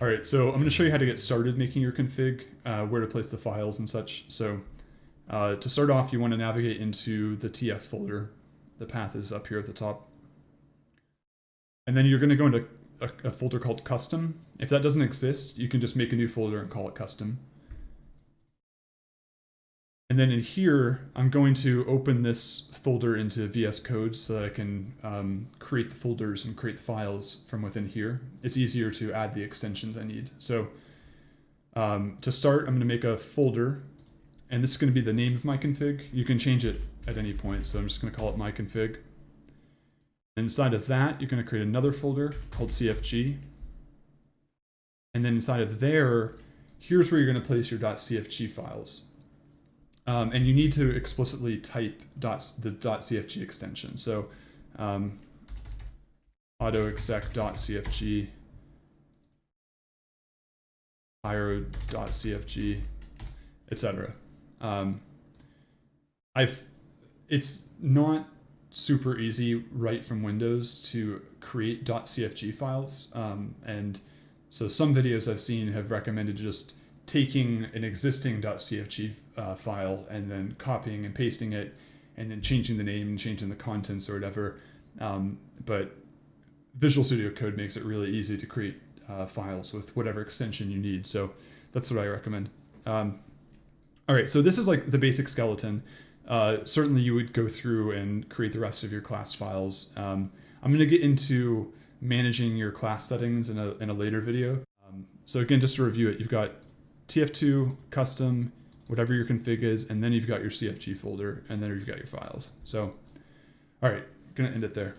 All right, so I'm going to show you how to get started making your config, uh, where to place the files and such. So uh, to start off, you want to navigate into the TF folder. The path is up here at the top. And then you're going to go into a, a folder called custom. If that doesn't exist, you can just make a new folder and call it custom. And then in here, I'm going to open this folder into VS Code so that I can um, create the folders and create the files from within here. It's easier to add the extensions I need. So um, to start, I'm going to make a folder, and this is going to be the name of my config. You can change it at any point, so I'm just going to call it my config. Inside of that, you're going to create another folder called CFG. And then inside of there, here's where you're going to place your .cfg files. Um, and you need to explicitly type the .cfg extension. So um, autoexec.cfg, pyro.cfg, etc. Um, I've it's not super easy right from Windows to create .cfg files, um, and so some videos I've seen have recommended just taking an existing .cfg uh, file and then copying and pasting it and then changing the name and changing the contents or whatever. Um, but Visual Studio Code makes it really easy to create uh, files with whatever extension you need. So that's what I recommend. Um, all right, so this is like the basic skeleton. Uh, certainly you would go through and create the rest of your class files. Um, I'm going to get into managing your class settings in a, in a later video. Um, so again, just to review it, you've got TF2, custom, whatever your config is, and then you've got your CFG folder, and then you've got your files. So, all right, gonna end it there.